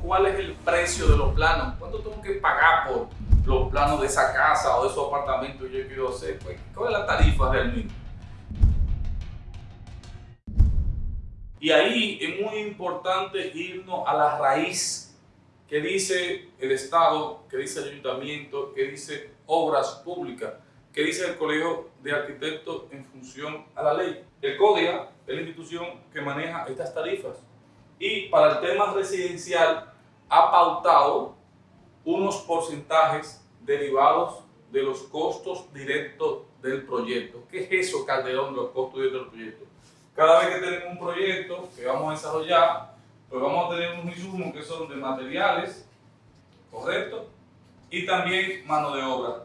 ¿cuál es el precio de los planos? ¿Cuánto tengo que pagar por los planos de esa casa o de su apartamento yo quiero hacer? Pues, ¿Cuál es la tarifa realmente? Y ahí es muy importante irnos a la raíz que dice el Estado, que dice el Ayuntamiento, que dice Obras Públicas, que dice el Colegio de Arquitectos en función a la ley. El CODIA es la institución que maneja estas tarifas y para el tema residencial ha pautado unos porcentajes derivados de los costos directos del proyecto. ¿Qué es eso, Calderón, los costos directos del proyecto? Cada vez que tenemos un proyecto que vamos a desarrollar, pues vamos a tener unos insumos que son de materiales, ¿correcto? Y también mano de obra.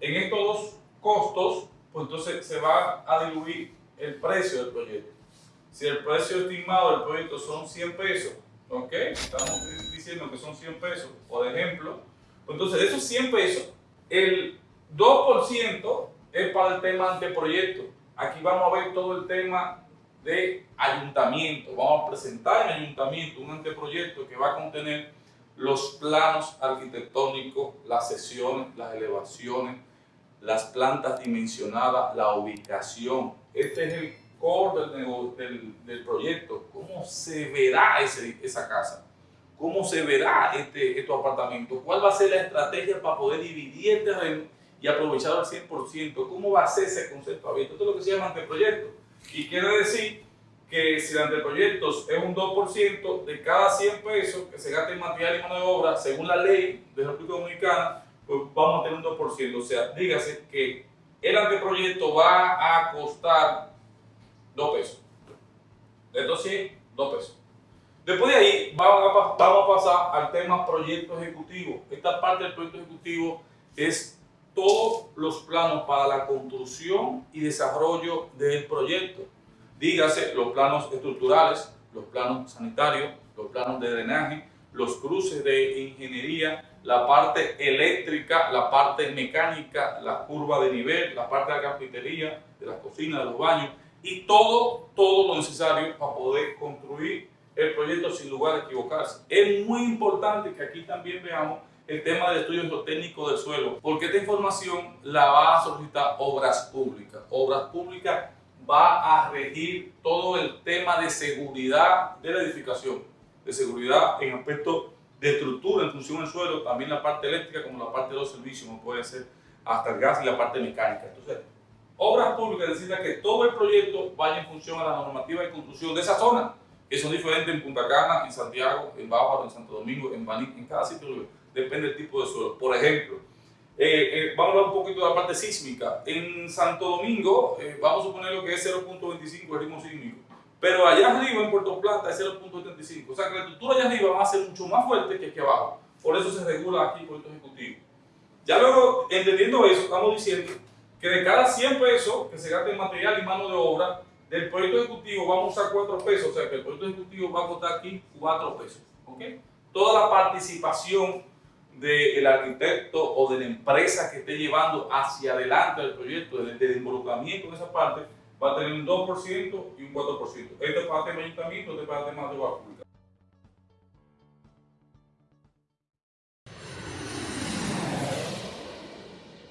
En estos dos costos, pues entonces se va a diluir el precio del proyecto. Si el precio estimado del proyecto son 100 pesos, ¿ok? Estamos diciendo que son 100 pesos, por ejemplo. Pues entonces, de esos 100 pesos, el 2% es para el tema anteproyecto. Aquí vamos a ver todo el tema de ayuntamiento. Vamos a presentar en ayuntamiento un anteproyecto que va a contener los planos arquitectónicos, las sesiones, las elevaciones, las plantas dimensionadas, la ubicación. Este es el core del, del, proyecto, cómo se verá ese, esa casa, cómo se verá este, estos apartamentos, cuál va a ser la estrategia para poder dividir el terreno y aprovecharlo al 100%, cómo va a ser ese concepto abierto. Esto es lo que se llama anteproyecto. Y quiere decir que si el anteproyecto es un 2% de cada 100 pesos que se gasta en material y mano de obra, según la ley de la República Dominicana, pues vamos a tener un 2%. O sea, dígase que el anteproyecto va a costar 2 pesos. De estos 100, 2 pesos. Después de ahí vamos a, pasar al tema proyecto ejecutivo. Esta parte del proyecto ejecutivo es todos los planos para la construcción y desarrollo del proyecto. Dígase los planos estructurales, los planos sanitarios, los planos de drenaje, los cruces de ingeniería, la parte eléctrica, la parte mecánica, la curva de nivel, la parte de la carpintería, de la cocina, de los baños, y todo, todo lo necesario para poder construir el proyecto sin lugar a equivocarse. Es muy importante que aquí también veamos el tema del estudio técnico del suelo, porque esta información la va a solicitar Obras Públicas. Obras Públicas va a regir todo el tema de seguridad de la edificación, de seguridad en aspecto de estructura en función del suelo, también la parte eléctrica como la parte de los servicios, como puede ser hasta el gas y la parte mecánica. Entonces, Obras Públicas necesita que todo el proyecto vaya en función a la normativa de construcción de esa zona, que son diferentes en Punta Cana, en Santiago, en Bávaro, en Santo Domingo, en Baní, en cada sitio, depende del tipo de suelo. Por ejemplo, eh, eh, vamos a hablar un poquito de la parte sísmica. En Santo Domingo, eh, vamos a suponer lo que es 0.25 el ritmo sísmico, pero allá arriba en Puerto Plata es 0.75. O sea que la estructura allá arriba va a ser mucho más fuerte que aquí abajo. Por eso se regula aquí por el ejecutivo. Ya luego, entendiendo eso, estamos diciendo que de cada 100 pesos que se gasta en material y mano de obra, del proyecto ejecutivo vamos a usar 4 pesos, o sea que el proyecto ejecutivo va a costar aquí 4 pesos. ¿okay? Toda la participación del arquitecto o de la empresa que esté llevando hacia adelante el proyecto, del, involucramiento en esa parte, va a tener un 2% y un 4%. Esto es para el tema ayuntamiento, esto es para el tema de obra pública.